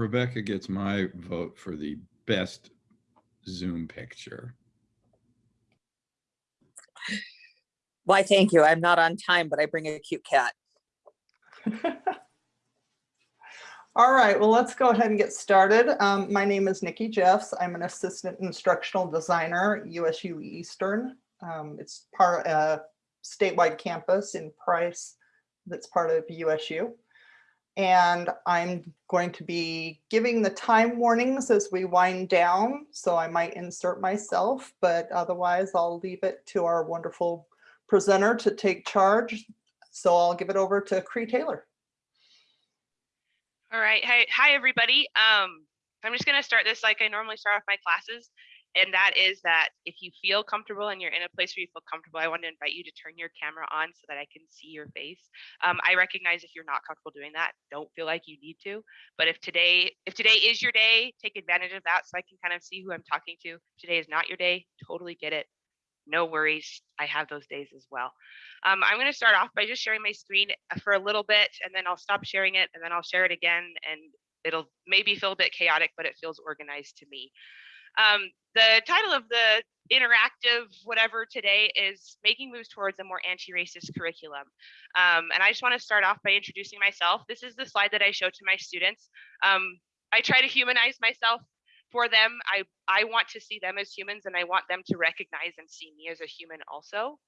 Rebecca gets my vote for the best Zoom picture. Why, thank you. I'm not on time, but I bring a cute cat. All right, well, let's go ahead and get started. Um, my name is Nikki Jeffs. I'm an assistant instructional designer, USU Eastern. Um, it's part of a statewide campus in Price that's part of USU. And I'm going to be giving the time warnings as we wind down. So I might insert myself, but otherwise I'll leave it to our wonderful presenter to take charge. So I'll give it over to Cree Taylor. All right. Hi, hi everybody. Um, I'm just gonna start this like I normally start off my classes. And that is that if you feel comfortable and you're in a place where you feel comfortable, I want to invite you to turn your camera on so that I can see your face. Um, I recognize if you're not comfortable doing that, don't feel like you need to. But if today, if today is your day, take advantage of that so I can kind of see who I'm talking to. Today is not your day, totally get it. No worries. I have those days as well. Um, I'm going to start off by just sharing my screen uh, for a little bit and then I'll stop sharing it and then I'll share it again and it'll maybe feel a bit chaotic, but it feels organized to me. Um, the title of the interactive whatever today is making moves towards a more anti-racist curriculum. Um, and I just want to start off by introducing myself. This is the slide that I show to my students. Um, I try to humanize myself for them. I, I want to see them as humans and I want them to recognize and see me as a human also.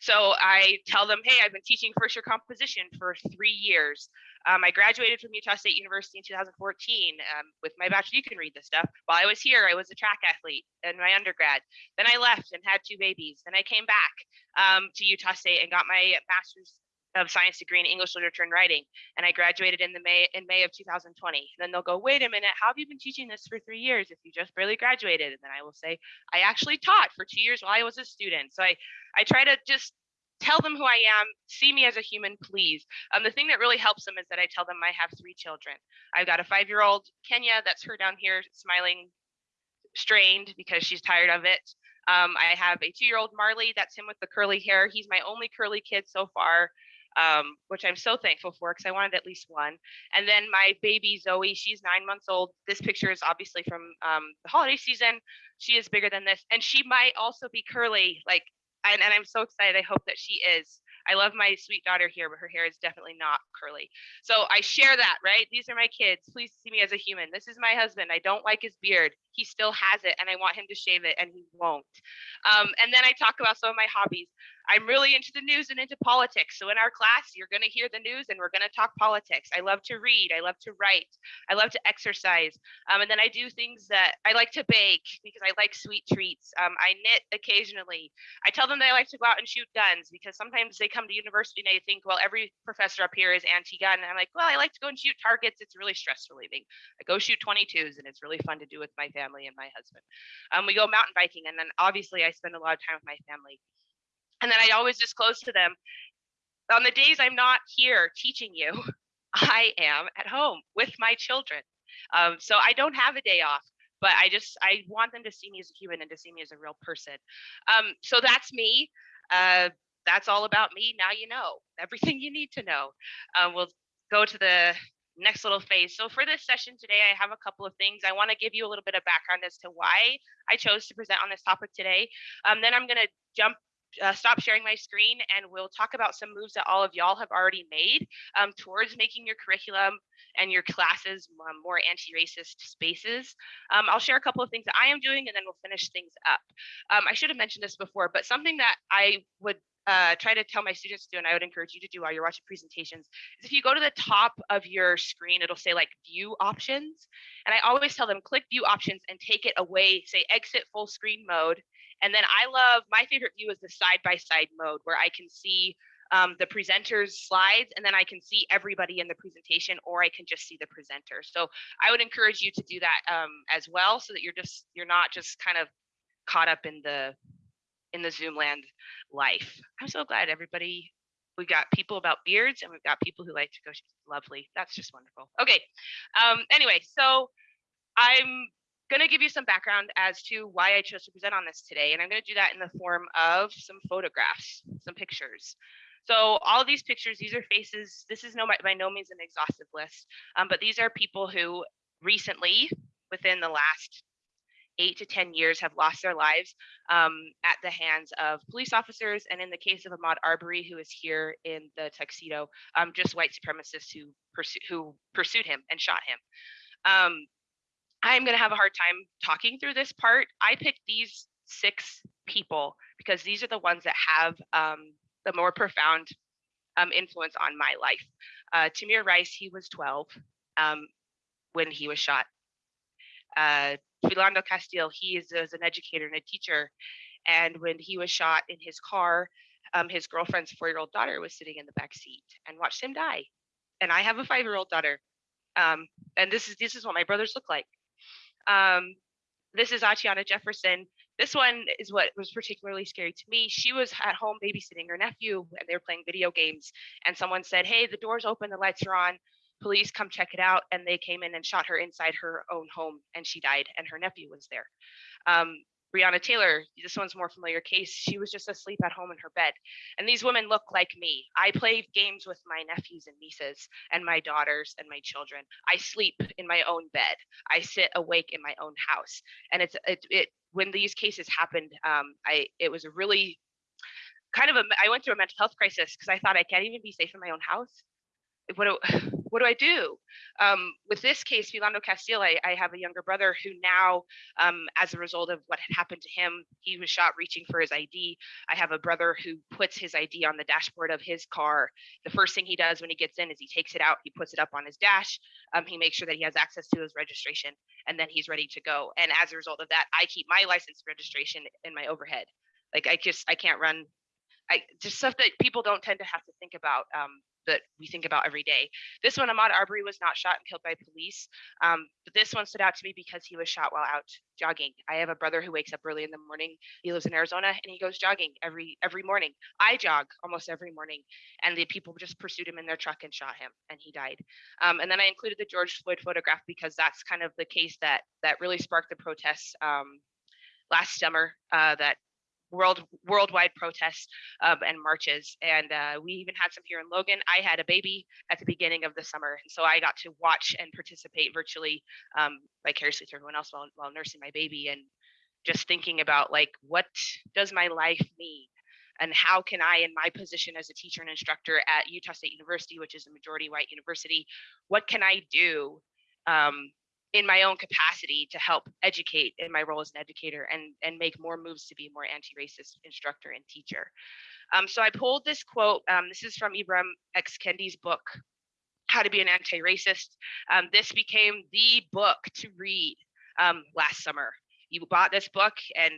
So I tell them, hey, I've been teaching first year composition for three years. Um, I graduated from Utah State University in 2014 um, with my bachelor. You can read this stuff. While I was here, I was a track athlete in my undergrad. Then I left and had two babies. Then I came back um, to Utah State and got my master's of science degree in English literature and writing, and I graduated in the May in May of 2020. And then they'll go, wait a minute, how have you been teaching this for three years if you just barely graduated? And then I will say, I actually taught for two years while I was a student. So I I try to just tell them who I am, see me as a human, please. Um, the thing that really helps them is that I tell them I have three children. I've got a five-year-old Kenya, that's her down here smiling, strained because she's tired of it. Um, I have a two-year-old Marley, that's him with the curly hair. He's my only curly kid so far, um, which I'm so thankful for because I wanted at least one. And then my baby Zoe, she's nine months old. This picture is obviously from um, the holiday season. She is bigger than this, and she might also be curly, like and, and I'm so excited. I hope that she is. I love my sweet daughter here, but her hair is definitely not curly. So I share that, right? These are my kids. Please see me as a human. This is my husband. I don't like his beard. He still has it, and I want him to shave it, and he won't. Um, and then I talk about some of my hobbies. I'm really into the news and into politics. So in our class, you're going to hear the news and we're going to talk politics. I love to read. I love to write. I love to exercise. Um, and then I do things that I like to bake because I like sweet treats. Um, I knit occasionally. I tell them that I like to go out and shoot guns because sometimes they come to university and they think, well, every professor up here is anti-gun. And I'm like, well, I like to go and shoot targets. It's really stress relieving. I go shoot 22s and it's really fun to do with my family and my husband. Um, we go mountain biking and then obviously I spend a lot of time with my family. And then I always disclose to them on the days I'm not here teaching you, I am at home with my children. Um, so I don't have a day off, but I just, I want them to see me as a human and to see me as a real person. Um, so that's me. Uh, that's all about me. Now you know everything you need to know. Uh, we'll go to the next little phase. So for this session today, I have a couple of things. I want to give you a little bit of background as to why I chose to present on this topic today. Um, then I'm going to jump uh, stop sharing my screen and we'll talk about some moves that all of y'all have already made um, towards making your curriculum and your classes um, more anti-racist spaces. Um, I'll share a couple of things that I am doing and then we'll finish things up. Um, I should have mentioned this before, but something that I would uh, try to tell my students to do, and I would encourage you to do while you're watching presentations, is if you go to the top of your screen, it'll say like view options. And I always tell them click view options and take it away, say exit full screen mode, and then I love, my favorite view is the side-by-side -side mode where I can see um, the presenter's slides and then I can see everybody in the presentation or I can just see the presenter. So I would encourage you to do that um, as well so that you're just, you're not just kind of caught up in the, in the Zoom land life. I'm so glad everybody, we got people about beards and we've got people who like to go, lovely. That's just wonderful. Okay. Um, anyway, so I'm going to give you some background as to why I chose to present on this today. And I'm going to do that in the form of some photographs, some pictures. So all these pictures, these are faces. This is no by no means an exhaustive list, um, but these are people who recently, within the last eight to 10 years have lost their lives um, at the hands of police officers. And in the case of Ahmaud Arbery, who is here in the tuxedo, um, just white supremacists who, who pursued him and shot him. Um, I'm going to have a hard time talking through this part. I picked these six people because these are the ones that have um, the more profound um, influence on my life. Uh, Tamir Rice, he was 12 um, when he was shot. Uh, Philando Castile, he is, is, an educator and a teacher. And when he was shot in his car, um, his girlfriend's four-year-old daughter was sitting in the back seat and watched him die. And I have a five-year-old daughter. Um, and this is this is what my brothers look like. Um, this is Atiana Jefferson. This one is what was particularly scary to me. She was at home babysitting her nephew and they were playing video games. And someone said, Hey, the door's open, the lights are on police come check it out and they came in and shot her inside her own home and she died and her nephew was there um, Taylor, this one's more familiar case. She was just asleep at home in her bed. And these women look like me. I play games with my nephews and nieces and my daughters and my children. I sleep in my own bed. I sit awake in my own house. And it's it, it when these cases happened, um, I it was a really kind of a I went through a mental health crisis because I thought I can't even be safe in my own house what what do I do? Um, with this case, Philando Castile, I, I, have a younger brother who now, um, as a result of what had happened to him, he was shot reaching for his ID. I have a brother who puts his ID on the dashboard of his car. The first thing he does when he gets in is he takes it out, he puts it up on his dash, um, he makes sure that he has access to his registration, and then he's ready to go. And as a result of that, I keep my license registration in my overhead. Like I just I can't run I just stuff that people don't tend to have to think about um, that we think about every day. This one, Ahmaud Arbery was not shot and killed by police, um, but this one stood out to me because he was shot while out jogging. I have a brother who wakes up early in the morning. He lives in Arizona and he goes jogging every every morning. I jog almost every morning, and the people just pursued him in their truck and shot him, and he died. Um, and then I included the George Floyd photograph because that's kind of the case that that really sparked the protests um, last summer uh, that world worldwide protests um, and marches and uh, we even had some here in logan. I had a baby at the beginning of the summer and so i got to watch and participate virtually um, vicariously through everyone else while, while nursing my baby and just thinking about like what does my life mean? And how can i in my position as a teacher and instructor at utah state university which is a majority white university what can i do um, in my own capacity to help educate in my role as an educator and and make more moves to be more anti-racist instructor and teacher. Um, so I pulled this quote. Um, this is from Ibram X Kendi's book, How to Be an Anti-Racist. Um, this became the book to read um, last summer. You bought this book and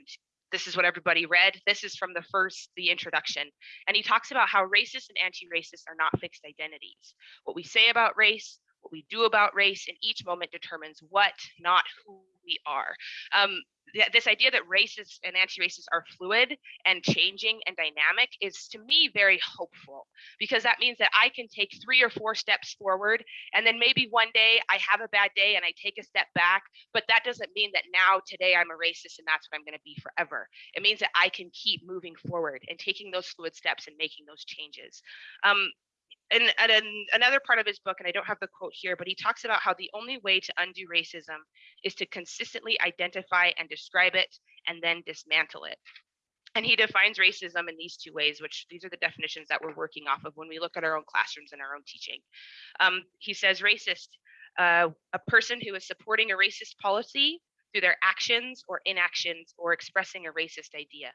this is what everybody read. This is from the first, the introduction. And he talks about how racist and anti-racist are not fixed identities. What we say about race, what we do about race in each moment determines what, not who we are. Um, th this idea that racists and anti-racists are fluid and changing and dynamic is to me very hopeful because that means that I can take three or four steps forward and then maybe one day I have a bad day and I take a step back, but that doesn't mean that now today I'm a racist and that's what I'm going to be forever. It means that I can keep moving forward and taking those fluid steps and making those changes. Um, and, and another part of his book, and I don't have the quote here, but he talks about how the only way to undo racism is to consistently identify and describe it and then dismantle it. And he defines racism in these two ways, which these are the definitions that we're working off of when we look at our own classrooms and our own teaching. Um, he says racist, uh, a person who is supporting a racist policy through their actions or inactions or expressing a racist idea.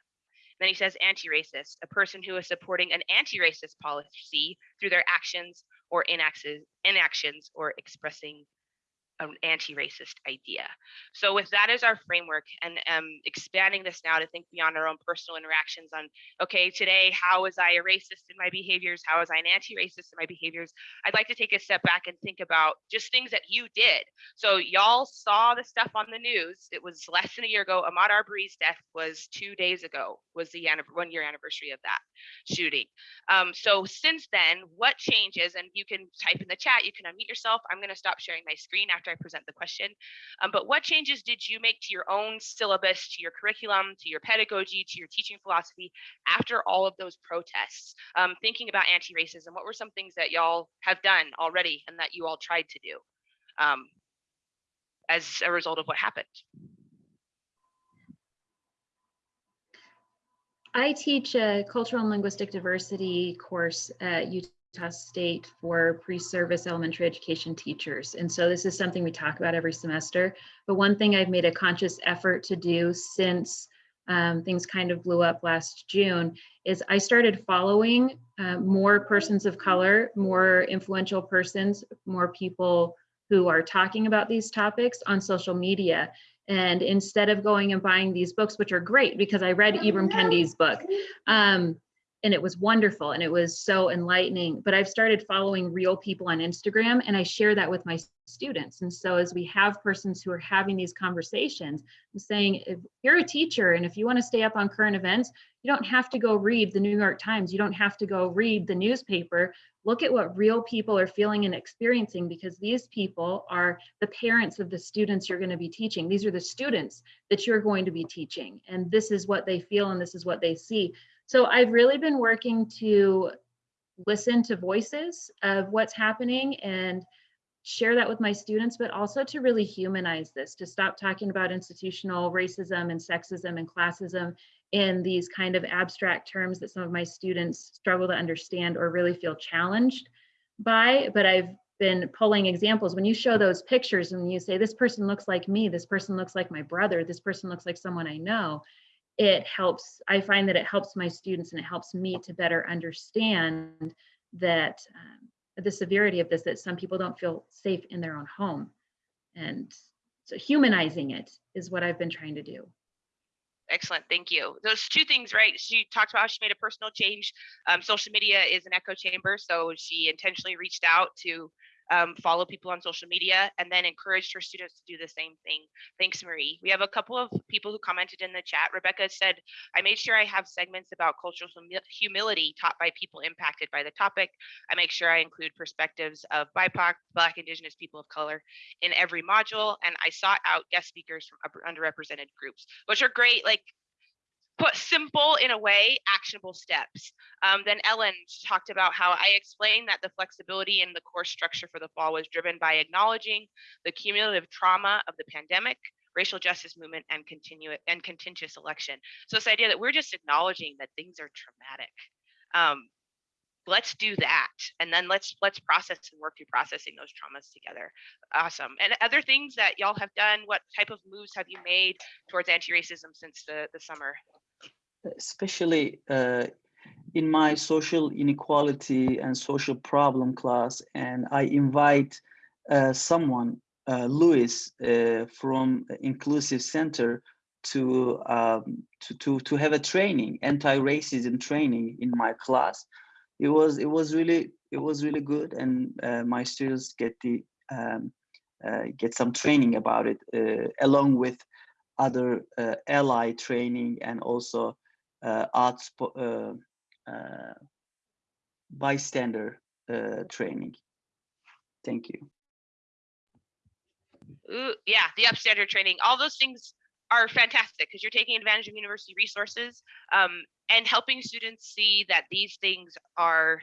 Then he says anti-racist, a person who is supporting an anti-racist policy through their actions or inactions or expressing an anti-racist idea. So with that as our framework and um, expanding this now to think beyond our own personal interactions on, okay, today, how was I a racist in my behaviors? How was I an anti-racist in my behaviors? I'd like to take a step back and think about just things that you did. So y'all saw the stuff on the news. It was less than a year ago. Ahmaud Arbery's death was two days ago, was the one year anniversary of that shooting. Um, so since then, what changes? And you can type in the chat, you can unmute yourself. I'm gonna stop sharing my screen after after I present the question. Um, but what changes did you make to your own syllabus, to your curriculum, to your pedagogy, to your teaching philosophy after all of those protests? Um, thinking about anti-racism, what were some things that y'all have done already and that you all tried to do um, as a result of what happened? I teach a cultural and linguistic diversity course at Utah State for pre-service elementary education teachers. And so this is something we talk about every semester. But one thing I've made a conscious effort to do since um, things kind of blew up last June is I started following uh, more persons of color, more influential persons, more people who are talking about these topics on social media. And instead of going and buying these books, which are great because I read Ibram Kendi's book, um, and it was wonderful and it was so enlightening. But I've started following real people on Instagram and I share that with my students. And so as we have persons who are having these conversations, I'm saying if you're a teacher and if you want to stay up on current events, you don't have to go read the New York Times. You don't have to go read the newspaper. Look at what real people are feeling and experiencing because these people are the parents of the students you're going to be teaching. These are the students that you're going to be teaching. And this is what they feel and this is what they see. So I've really been working to listen to voices of what's happening and share that with my students, but also to really humanize this, to stop talking about institutional racism and sexism and classism in these kind of abstract terms that some of my students struggle to understand or really feel challenged by. But I've been pulling examples. When you show those pictures and you say, this person looks like me, this person looks like my brother, this person looks like someone I know, it helps, I find that it helps my students and it helps me to better understand that um, the severity of this, that some people don't feel safe in their own home. And so humanizing it is what I've been trying to do. Excellent, thank you. Those two things, right? She talked about how she made a personal change. Um, social media is an echo chamber, so she intentionally reached out to um, follow people on social media and then encouraged her students to do the same thing. Thanks, Marie. We have a couple of people who commented in the chat. Rebecca said, I made sure I have segments about cultural humi- humility taught by people impacted by the topic. I make sure I include perspectives of BIPOC, Black, Indigenous people of color in every module. And I sought out guest speakers from underrepresented groups, which are great. Like put simple in a way actionable steps. Um, then ellen talked about how i explained that the flexibility in the course structure for the fall was driven by acknowledging the cumulative trauma of the pandemic racial justice movement and continue and contentious election. So this idea that we're just acknowledging that things are traumatic. Um, let's do that and then let's let's process and work through processing those traumas together. Awesome. And other things that y'all have done what type of moves have you made towards anti-racism since the the summer especially uh, in my social inequality and social problem class. And I invite uh, someone, uh, Louis, uh, from Inclusive Center to, um, to, to, to have a training, anti-racism training in my class. It was, it was really, it was really good. And uh, my students get the, um, uh, get some training about it along with other ally training and also arts uh, uh, bystander training. Thank you. Ooh, yeah, the upstander training, all those things are fantastic because you're taking advantage of university resources um, and helping students see that these things are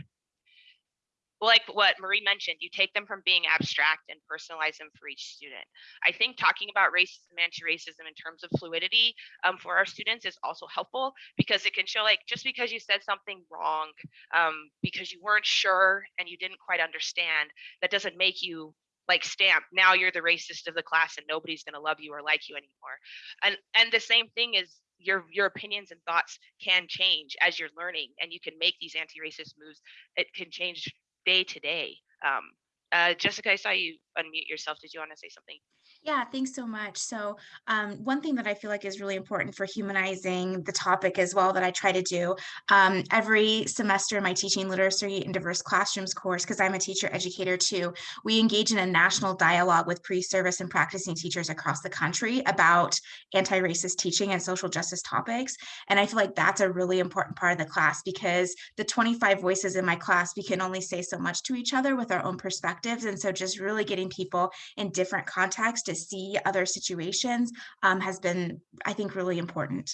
like what Marie mentioned, you take them from being abstract and personalize them for each student. I think talking about racism, anti-racism in terms of fluidity um, for our students is also helpful because it can show like just because you said something wrong, um, because you weren't sure and you didn't quite understand, that doesn't make you like stamp now you're the racist of the class and nobody's going to love you or like you anymore and and the same thing is your your opinions and thoughts can change as you're learning and you can make these anti-racist moves it can change day to day. Um, uh, Jessica, I saw you unmute yourself. Did you want to say something? Yeah, thanks so much. So, um, one thing that I feel like is really important for humanizing the topic as well that I try to do um, every semester in my teaching literacy in diverse classrooms course, because I'm a teacher educator too, we engage in a national dialogue with pre-service and practicing teachers across the country about anti-racist teaching and social justice topics. And I feel like that's a really important part of the class because the 25 voices in my class, we can only say so much to each other with our own perspectives. And so just really getting people in different contexts see other situations um, has been, I think, really important.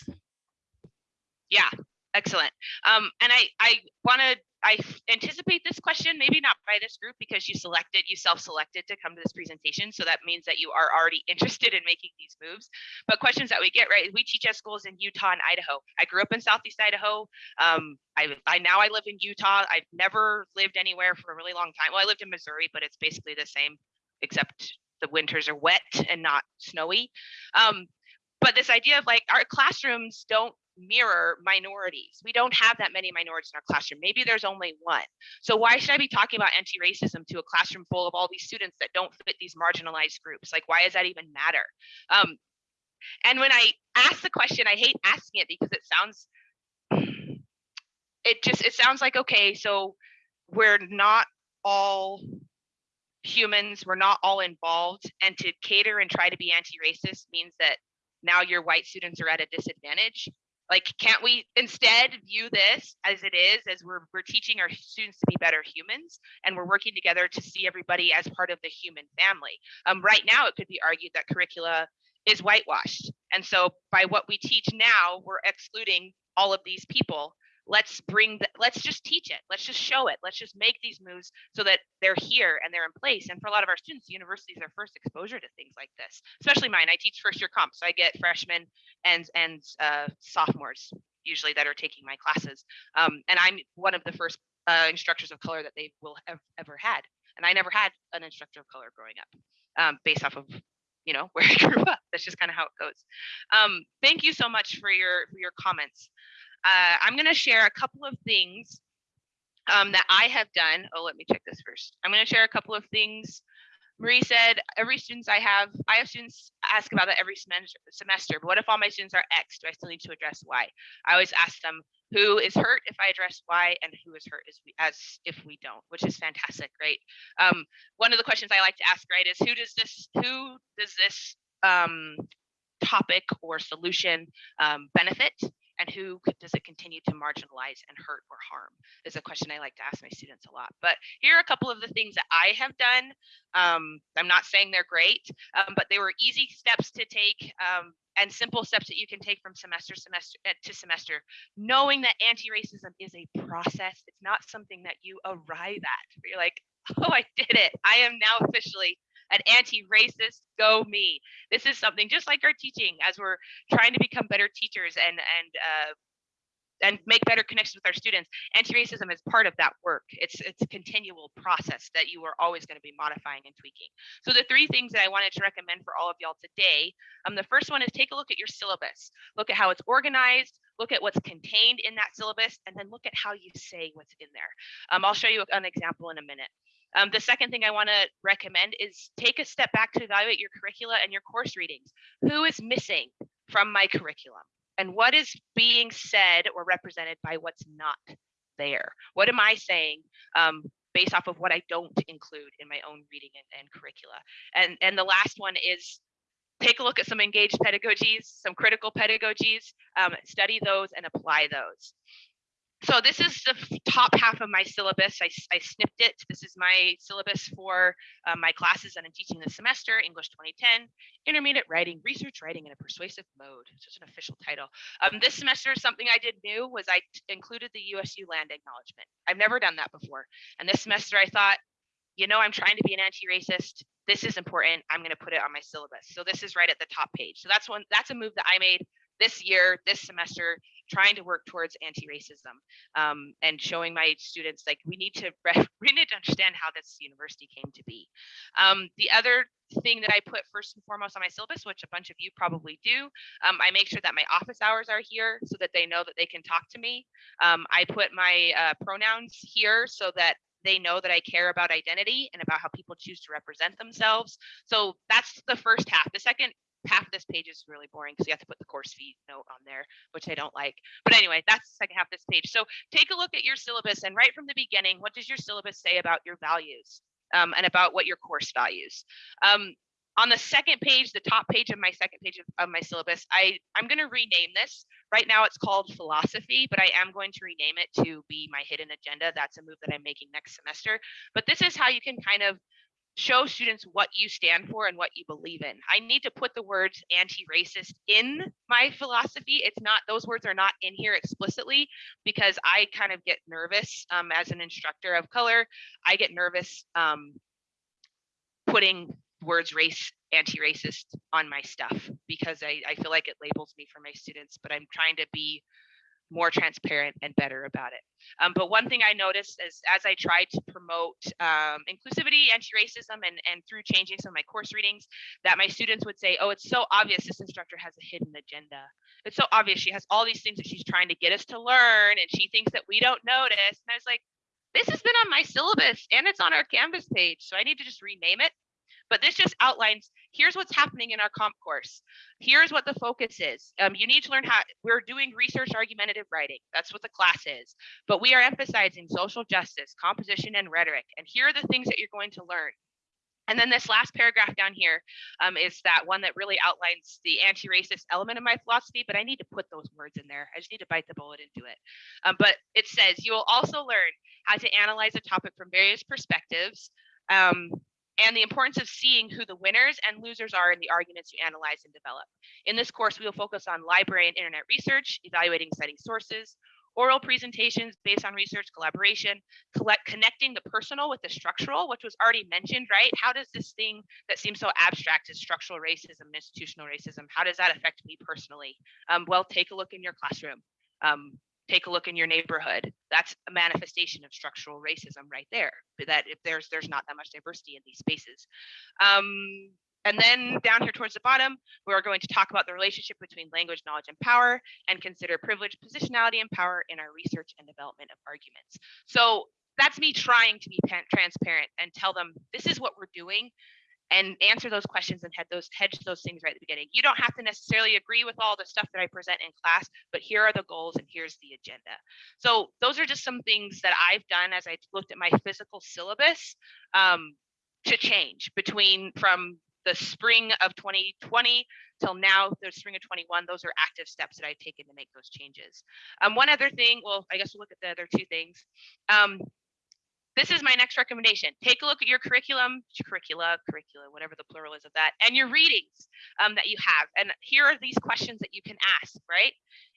Yeah, excellent. Um, and I, I want to, I anticipate this question, maybe not by this group because you selected, you self-selected to come to this presentation. So that means that you are already interested in making these moves. But questions that we get, right? We teach at schools in Utah and Idaho. I grew up in Southeast Idaho. Um, I, I now I live in Utah. I've never lived anywhere for a really long time. Well, I lived in Missouri, but it's basically the same, except the winters are wet and not snowy. Um, but this idea of like our classrooms don't mirror minorities. We don't have that many minorities in our classroom. Maybe there's only one. So why should I be talking about anti-racism to a classroom full of all these students that don't fit these marginalized groups? Like, why does that even matter? Um, and when I ask the question, I hate asking it because it sounds, it just, it sounds like, okay, so we're not all humans, we're not all involved. And to cater and try to be anti-racist means that now your white students are at a disadvantage. Like, can't we instead view this as it is, as we're, we're teaching our students to be better humans and we're working together to see everybody as part of the human family? Um, right now, it could be argued that curricula is whitewashed. And so by what we teach now, we're excluding all of these people let's bring the, let's just teach it. Let's just show it. Let's just make these moves so that they're here and they're in place. And for a lot of our students universities are first exposure to things like this especially mine. I teach first year comp so i get freshmen and and uh, sophomores usually that are taking my classes. Um, and i'm one of the first uh, instructors of color that they will have ever had. And i never had an instructor of color growing up um, based off of you know where i grew up. That's just kind of how it goes. Um, thank you so much for your for your comments uh, I'm going to share a couple of things um, that I have done. Oh, let me check this first. I'm going to share a couple of things. Marie said, every students I have, I have students ask about that every semester, semester, but what if all my students are X? Do I still need to address Y? I always ask them, who is hurt if I address Y and who is hurt as, we, as if we don't, which is fantastic, right? Um, one of the questions I like to ask, right, is who does this, who does this um, topic or solution um, benefit? And who does it continue to marginalize and hurt or harm is a question I like to ask my students a lot. But here are a couple of the things that I have done. Um, I'm not saying they're great, um, but they were easy steps to take um, and simple steps that you can take from semester semester uh, to semester, knowing that anti-racism is a process. It's not something that you arrive at. You're like, oh, I did it. I am now officially an anti-racist go me this is something just like our teaching as we're trying to become better teachers and and uh, and make better connections with our students. Anti-racism is part of that work. It's it's a continual process that you are always going to be modifying and tweaking. So the three things that I wanted to recommend for all of y'all today, um, the first one is take a look at your syllabus. Look at how it's organized. Look at what's contained in that syllabus, and then look at how you say what's in there. Um, I'll show you an example in a minute. Um, the second thing I want to recommend is take a step back to evaluate your curricula and your course readings. Who is missing from my curriculum? And what is being said or represented by what's not there? What am I saying um, based off of what I don't include in my own reading and, and curricula? And, and the last one is take a look at some engaged pedagogies, some critical pedagogies, um, study those and apply those so this is the top half of my syllabus. I, I snipped it. This is my syllabus for uh, my classes that I'm teaching this semester, English 2010, Intermediate Writing, Research Writing in a Persuasive Mode. It's an official title. Um, this semester, something I did new was I included the USU land acknowledgement. I've never done that before. And this semester I thought, you know, I'm trying to be an anti-racist. This is important. I'm going to put it on my syllabus. So this is right at the top page. So that's one, that's a move that I made this year, this semester, trying to work towards anti-racism um, and showing my students like we need to we need to understand how this university came to be. Um, the other thing that I put first and foremost on my syllabus, which a bunch of you probably do, um, I make sure that my office hours are here so that they know that they can talk to me. Um, I put my uh, pronouns here so that they know that I care about identity and about how people choose to represent themselves. So that's the first half. The second half of this page is really boring because you have to put the course fee note on there, which I don't like. But anyway, that's the second half of this page. So take a look at your syllabus and right from the beginning, what does your syllabus say about your values um, and about what your course values? Um, on the second page, the top page of my second page of, of my syllabus, I, I'm going to rename this. Right now it's called philosophy, but I am going to rename it to be my hidden agenda. That's a move that I'm making next semester. But this is how you can kind of show students what you stand for and what you believe in. I need to put the words anti-racist in my philosophy. It's not, those words are not in here explicitly because I kind of get nervous um, as an instructor of color. I get nervous um, putting words race anti-racist on my stuff because I, I feel like it labels me for my students, but I'm trying to be more transparent and better about it. Um, but one thing I noticed is as I tried to promote um, inclusivity, anti-racism, and, and through changing some of my course readings, that my students would say, oh, it's so obvious this instructor has a hidden agenda. It's so obvious she has all these things that she's trying to get us to learn and she thinks that we don't notice. And I was like, this has been on my syllabus and it's on our Canvas page. So I need to just rename it but this just outlines here's what's happening in our comp course. Here's what the focus is. Um, you need to learn how we're doing research argumentative writing. That's what the class is. But we are emphasizing social justice composition and rhetoric. And here are the things that you're going to learn. And then this last paragraph down here um, is that one that really outlines the anti-racist element of my philosophy, but I need to put those words in there. I just need to bite the bullet and do it. Um, but it says you will also learn how to analyze a topic from various perspectives, um, and the importance of seeing who the winners and losers are in the arguments you analyze and develop. In this course, we will focus on library and internet research, evaluating citing sources, oral presentations based on research collaboration, collect, connecting the personal with the structural, which was already mentioned, right? How does this thing that seems so abstract as structural racism, institutional racism, how does that affect me personally? Um, well, take a look in your classroom. Um, take a look in your neighborhood. That's a manifestation of structural racism right there. That if there's there's not that much diversity in these spaces. Um, and then down here towards the bottom, we're going to talk about the relationship between language, knowledge, and power, and consider privilege, positionality, and power in our research and development of arguments. So that's me trying to be transparent and tell them this is what we're doing and answer those questions and head those hedge those things right at the beginning. You don't have to necessarily agree with all the stuff that I present in class, but here are the goals and here's the agenda. So those are just some things that I've done as I looked at my physical syllabus um, to change between from the spring of 2020 till now, the spring of 21, those are active steps that I've taken to make those changes. Um, one other thing, well, I guess we'll look at the other two things. Um, this is my next recommendation. Take a look at your curriculum, curricula, curricula, whatever the plural is of that, and your readings um, that you have. And here are these questions that you can ask, right?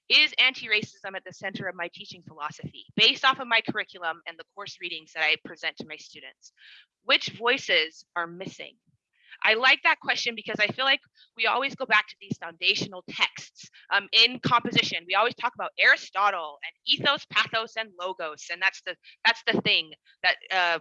Is anti-racism at the center of my teaching philosophy based off of my curriculum and the course readings that I present to my students? Which voices are missing? I like that question because I feel like we always go back to these foundational texts um, in composition. We always talk about Aristotle and ethos, pathos, and logos, and that's the that's the thing that uh,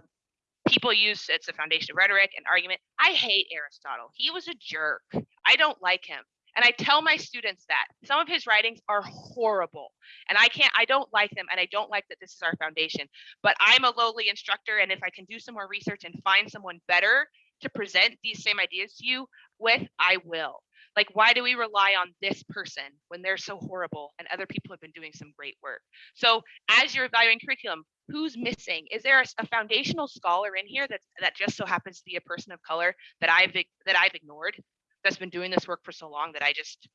people use. It's the foundation of rhetoric and argument. I hate Aristotle. He was a jerk. I don't like him. And I tell my students that some of his writings are horrible and I can't, I don't like them. And I don't like that this is our foundation, but I'm a lowly instructor. And if I can do some more research and find someone better to present these same ideas to you with, I will. Like, why do we rely on this person when they're so horrible and other people have been doing some great work? So, as you're evaluating curriculum, who's missing? Is there a, a foundational scholar in here that that just so happens to be a person of color that I've that I've ignored, that's been doing this work for so long that I just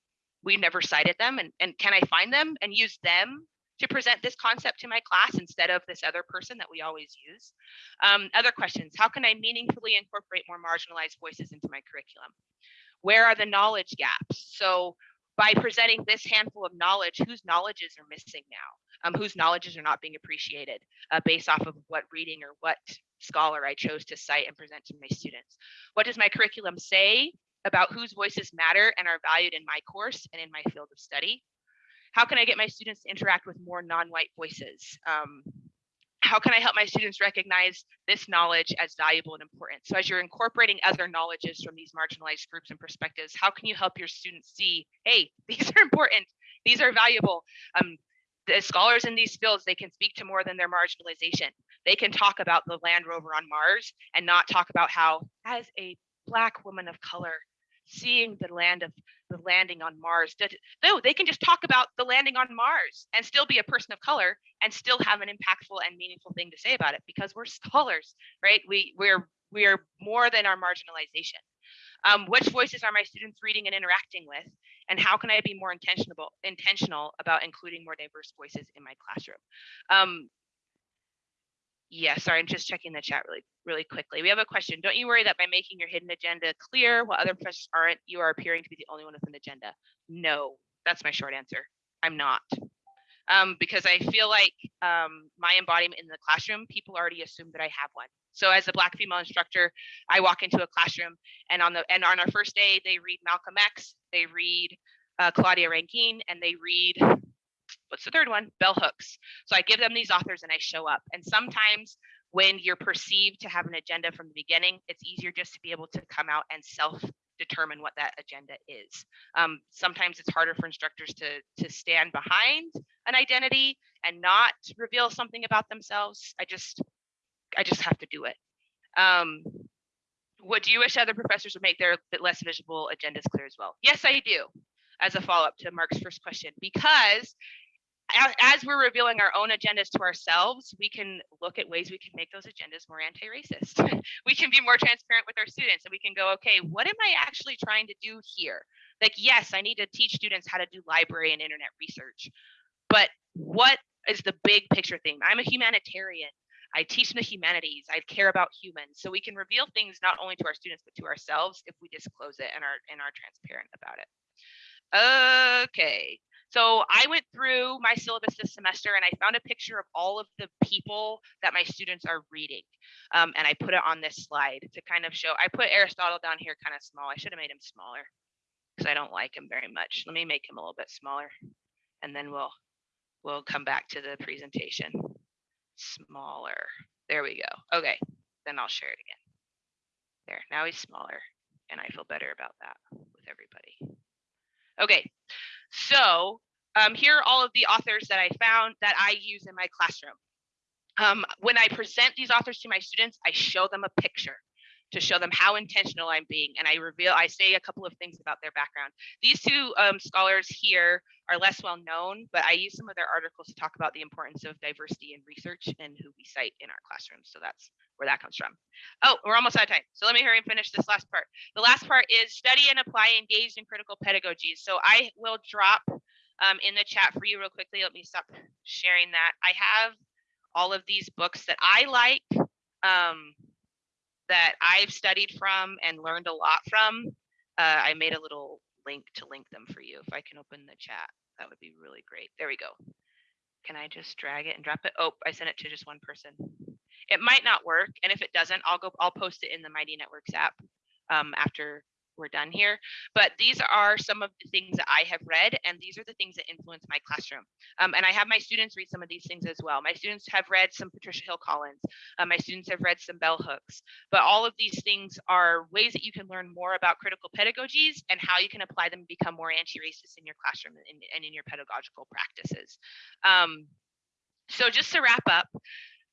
we never cited them, and and can I find them and use them to present this concept to my class instead of this other person that we always use. Um, other questions, how can I meaningfully incorporate more marginalized voices into my curriculum? Where are the knowledge gaps? So by presenting this handful of knowledge, whose knowledges are missing now? Um, whose knowledges are not being appreciated uh, based off of what reading or what scholar I chose to cite and present to my students? What does my curriculum say about whose voices matter and are valued in my course and in my field of study? How can I get my students to interact with more non-white voices? Um, how can I help my students recognize this knowledge as valuable and important? So as you're incorporating other knowledges from these marginalized groups and perspectives, how can you help your students see, hey, these are important, these are valuable. Um, the scholars in these fields, they can speak to more than their marginalization. They can talk about the Land Rover on Mars and not talk about how, as a Black woman of color, seeing the land of the landing on Mars. No, they can just talk about the landing on Mars and still be a person of color and still have an impactful and meaningful thing to say about it because we're scholars, right? We we're we're more than our marginalization. Um, which voices are my students reading and interacting with? And how can I be more intentional intentional about including more diverse voices in my classroom? Um, yeah, sorry, I'm just checking the chat really, really quickly. We have a question. Don't you worry that by making your hidden agenda clear while other professors aren't, you are appearing to be the only one with an agenda? No, that's my short answer. I'm not. Um, because I feel like um, my embodiment in the classroom, people already assume that I have one. So as a black female instructor, I walk into a classroom and on the and on our first day, they read Malcolm X, they read uh, Claudia Rankine, and they read what's the third one? Bell hooks. So I give them these authors and I show up. And sometimes when you're perceived to have an agenda from the beginning, it's easier just to be able to come out and self determine what that agenda is. Um, sometimes it's harder for instructors to to stand behind an identity and not reveal something about themselves. I just I just have to do it. Um, what do you wish other professors would make their less visible agendas clear as well? Yes, I do. As a follow up to Mark's first question, because as we're revealing our own agendas to ourselves, we can look at ways we can make those agendas more anti-racist. we can be more transparent with our students and we can go, okay, what am I actually trying to do here? Like, yes, I need to teach students how to do library and internet research, but what is the big picture thing? I'm a humanitarian. I teach in the humanities. I care about humans. So we can reveal things not only to our students, but to ourselves if we disclose it and are and are transparent about it. Okay. So I went through my syllabus this semester and I found a picture of all of the people that my students are reading. Um, and I put it on this slide to kind of show, I put Aristotle down here kind of small. I should have made him smaller because I don't like him very much. Let me make him a little bit smaller and then we'll, we'll come back to the presentation. Smaller. There we go. Okay, then I'll share it again. There, now he's smaller and I feel better about that with everybody. Okay, so um, here are all of the authors that I found that I use in my classroom. Um, when I present these authors to my students, I show them a picture to show them how intentional I'm being. And I reveal, I say a couple of things about their background. These two um, scholars here are less well known, but I use some of their articles to talk about the importance of diversity in research and who we cite in our classrooms. So that's where that comes from. Oh, we're almost out of time. So let me hurry and finish this last part. The last part is study and apply engaged in critical pedagogies. So I will drop um, in the chat for you real quickly. Let me stop sharing that. I have all of these books that I like, um, that I've studied from and learned a lot from. Uh, I made a little link to link them for you. If I can open the chat, that would be really great. There we go. Can I just drag it and drop it? Oh, I sent it to just one person. It might not work, and if it doesn't, I'll go. I'll post it in the Mighty Networks app um, after we're done here. But these are some of the things that I have read, and these are the things that influence my classroom. Um, and I have my students read some of these things as well. My students have read some Patricia Hill Collins. Uh, my students have read some bell hooks. But all of these things are ways that you can learn more about critical pedagogies and how you can apply them and become more anti-racist in your classroom and, and in your pedagogical practices. Um, so just to wrap up,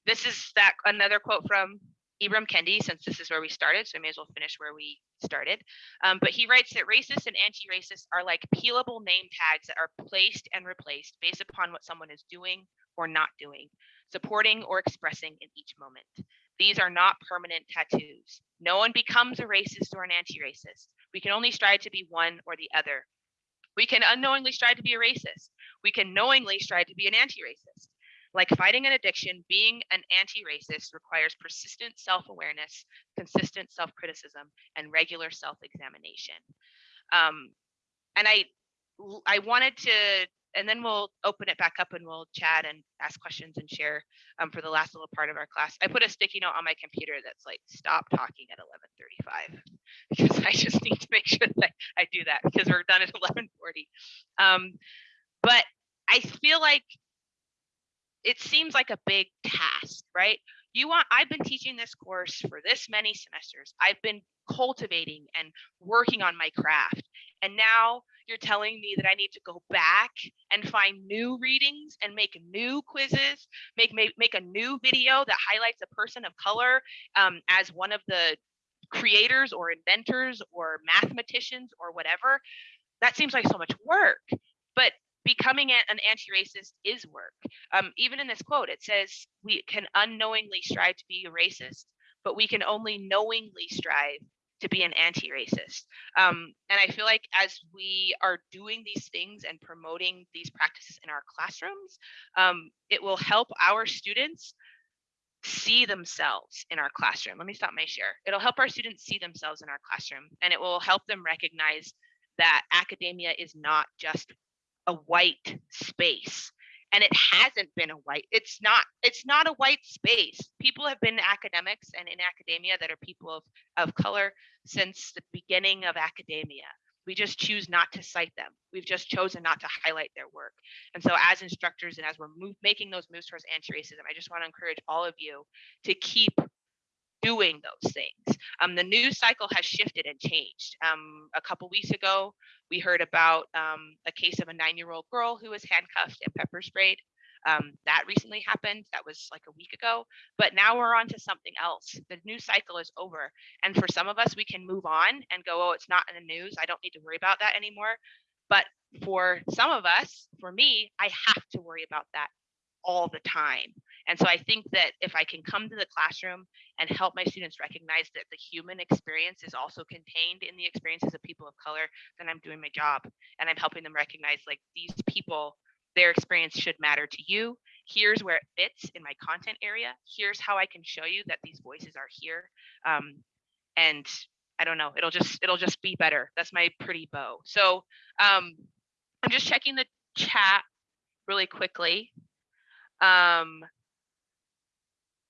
this is that another quote from Ibram Kendi, since this is where we started, so I may as well finish where we started. Um, but he writes that racist and anti-racist are like peelable name tags that are placed and replaced based upon what someone is doing or not doing, supporting or expressing in each moment. These are not permanent tattoos. No one becomes a racist or an anti-racist. We can only strive to be one or the other. We can unknowingly strive to be a racist. We can knowingly strive to be an anti-racist. Like fighting an addiction, being an anti-racist requires persistent self-awareness, consistent self-criticism, and regular self-examination. Um, and I, I wanted to, and then we'll open it back up and we'll chat and ask questions and share um, for the last little part of our class. I put a sticky note on my computer that's like, stop talking at 11:35 because I just need to make sure that I do that because we're done at 11:40. Um, but I feel like it seems like a big task, right? You want, I've been teaching this course for this many semesters. I've been cultivating and working on my craft. And now you're telling me that I need to go back and find new readings and make new quizzes, make make, make a new video that highlights a person of color um, as one of the creators or inventors or mathematicians or whatever. That seems like so much work. But becoming an anti-racist is work. Um, even in this quote, it says we can unknowingly strive to be a racist, but we can only knowingly strive to be an anti-racist. Um, and I feel like as we are doing these things and promoting these practices in our classrooms, um, it will help our students see themselves in our classroom. Let me stop my share. It'll help our students see themselves in our classroom and it will help them recognize that academia is not just a white space and it hasn't been a white it's not it's not a white space. People have been academics and in academia that are people of, of color since the beginning of academia. We just choose not to cite them. We've just chosen not to highlight their work. And so as instructors and as we're move, making those moves towards anti-racism i just want to encourage all of you to keep doing those things um, the news cycle has shifted and changed um, a couple weeks ago we heard about um, a case of a nine-year-old girl who was handcuffed and pepper sprayed. Um, that recently happened. That was like a week ago. But now we're on to something else. The news cycle is over. And for some of us, we can move on and go, oh, it's not in the news. I don't need to worry about that anymore. But for some of us, for me, I have to worry about that all the time. And so I think that if I can come to the classroom and help my students recognize that the human experience is also contained in the experiences of people of color, then I'm doing my job and I'm helping them recognize like these people, their experience should matter to you. Here's where it fits in my content area. Here's how I can show you that these voices are here. Um, and I don't know, it'll just it'll just be better. That's my pretty bow. So um, I'm just checking the chat really quickly. Um,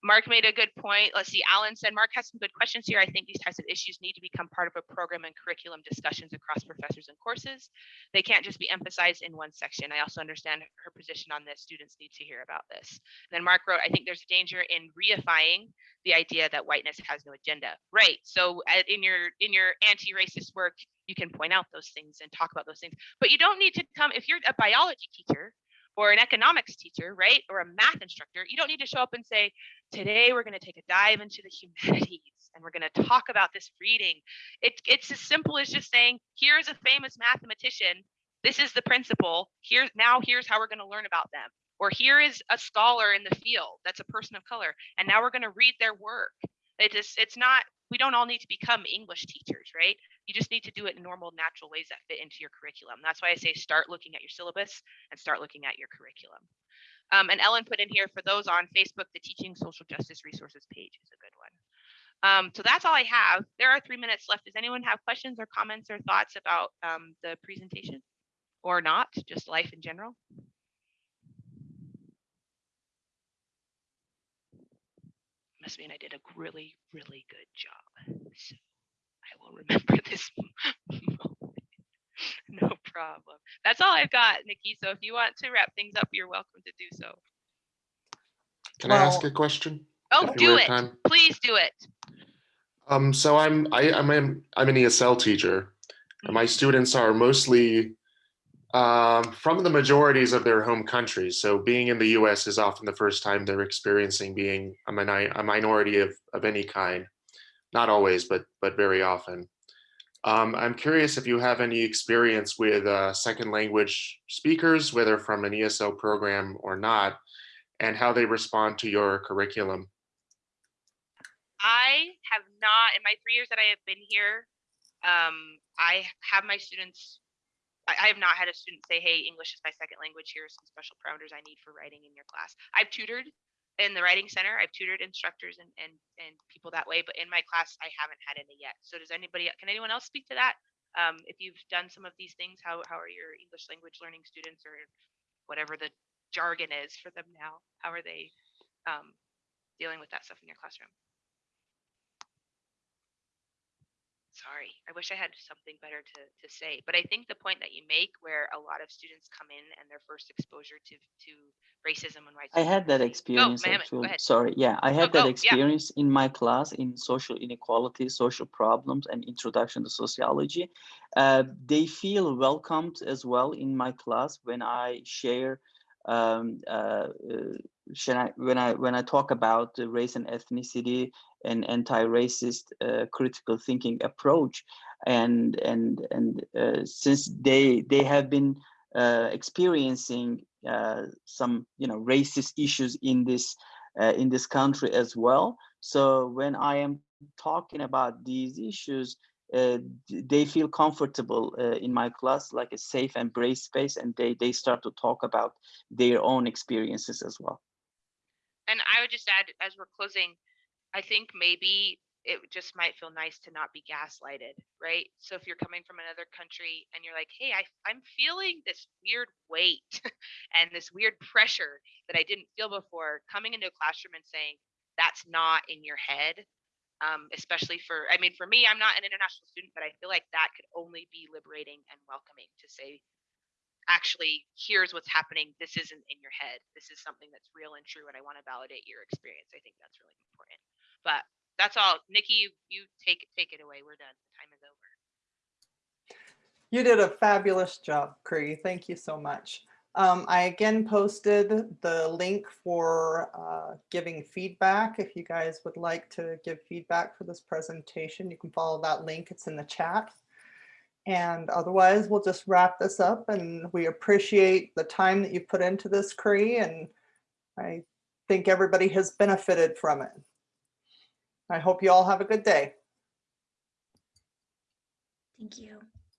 Mark made a good point. Let's see, Alan said, Mark has some good questions here. I think these types of issues need to become part of a program and curriculum discussions across professors and courses. They can't just be emphasized in one section. I also understand her position on this. Students need to hear about this. And then Mark wrote, I think there's a danger in reifying the idea that whiteness has no agenda. Right. So uh, in your in your anti-racist work, you can point out those things and talk about those things. But you don't need to come if you're a biology teacher or an economics teacher, right? Or a math instructor, you don't need to show up and say, today we're going to take a dive into the humanities and we're going to talk about this reading. It, it's as simple as just saying, here's a famous mathematician. This is the principle. Here now, here's how we're going to learn about them. Or here is a scholar in the field that's a person of color, and now we're going to read their work. It just, it's not. We don't all need to become English teachers, right? You just need to do it in normal, natural ways that fit into your curriculum. That's why I say start looking at your syllabus and start looking at your curriculum. Um, and Ellen put in here for those on Facebook, the Teaching Social Justice Resources page is a good one. Um, so that's all I have. There are three minutes left. Does anyone have questions or comments or thoughts about um, the presentation or not, just life in general? Must mean I did a really, really good job. So I will remember this moment. No problem. That's all I've got, Nikki. So if you want to wrap things up, you're welcome to do so. Can I ask a question? Oh, If you do have it. time? Please do it. Um, so I'm I, I'm an, I'm an ESL teacher, and my students are mostly um, from the majorities of their home countries. So being in the U.S. is often the first time they're experiencing being a, a minority of of any kind. Not always, but but very often. Um, I'm curious if you have any experience with uh, second language speakers, whether from an ESL program or not, and how they respond to your curriculum. I have not, in my three years that I have been here, um, I have my students, I, I have not had a student say, hey, English is my second language. Here are some special parameters I need for writing in your class. I've tutored in the writing center. I've tutored instructors and, and, and people that way, but in my class, I haven't had any yet. So does anybody, can anyone else speak to that? Um, if you've done some of these things, how, how are your English language learning students or whatever the jargon is for them now? How are they um, dealing with that stuff in your classroom? Sorry. I wish I had something better to, to say. But I think the point that you make where a lot of students come in and their first exposure to, to racism and white I had that experience go actually. Sorry, yeah, I had go, that yeah. experience in my class in social inequality, social problems, and introduction to sociology. Uh, they feel welcomed as well in my class when I share um, uh, uh, I, when I when I talk about race and ethnicity and anti-racist uh, critical thinking approach, and and and uh, since they they have been uh, experiencing uh, some you know racist issues in this in this country as well. So when I am talking about these issues, uh, they feel comfortable uh, in my class, like a safe embrace space, and they they start to talk about their own experiences as well. And I would just add, as we're closing, I think maybe it just might feel nice to not be gaslighted, right? So if you're coming from another country and you're like, hey, I, I'm feeling this weird weight and this weird pressure that I didn't feel before, coming into a classroom and saying, that's not in your head. Um, especially for, I mean, for me, I'm not an international student, but I feel like that could only be liberating and welcoming to say, actually here's what's happening. This isn't in your head. This is something that's real and true and i want to validate your experience. I think that's really important. But that's all. Nikki you, you take take it away. We're done. Time is over. You did a fabulous job, Cree. Thank you so much. Um, I again posted the link for uh, giving feedback. If you guys would like to give feedback for this presentation, you can follow that link. It's in the chat. And otherwise, we'll just wrap this up and we appreciate the time that you put into this, Cree, and I think everybody has benefited from it. I hope you all have a good day. Thank you.